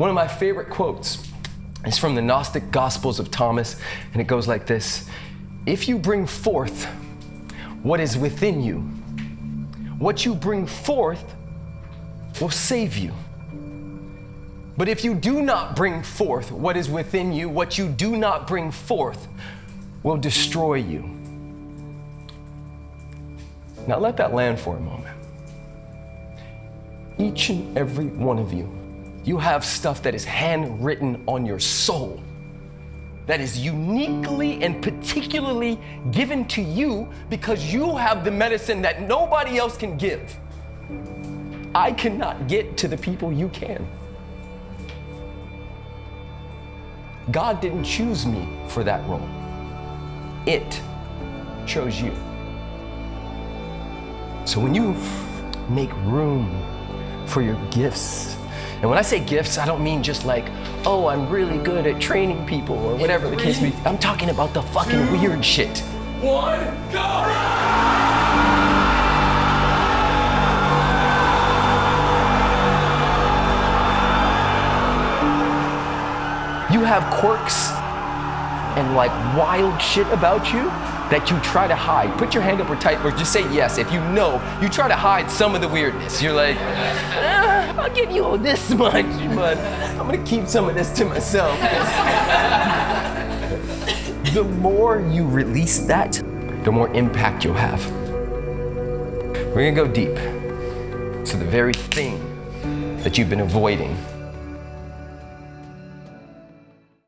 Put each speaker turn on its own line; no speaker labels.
One of my favorite quotes is from the Gnostic Gospels of Thomas, and it goes like this If you bring forth what is within you, what you bring forth will save you. But if you do not bring forth what is within you, what you do not bring forth will destroy you. Now let that land for a moment. Each and every one of you, you have stuff that is handwritten on your soul that is uniquely and particularly given to you because you have the medicine that nobody else can give. I cannot get to the people you can. God didn't choose me for that role. It chose you. So when you make room for your gifts, and when I say gifts, I don't mean just like, oh, I'm really good at training people or whatever the case may be. I'm talking about the fucking weird shit.
One, go!
You have quirks and like wild shit about you that you try to hide. Put your hand up or type or just say yes if you know you try to hide some of the weirdness. You're like, "Ah, I'll give you this much, but I'm gonna keep some of this to myself. the more you release that, the more impact you'll have. We're gonna go deep. So the very thing that you've been avoiding